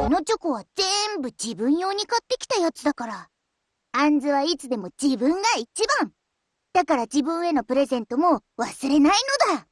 このチョコは全部自分用に買ってきたやつだから。あんずはいつでも自分が一番。だから自分へのプレゼントも忘れないのだ。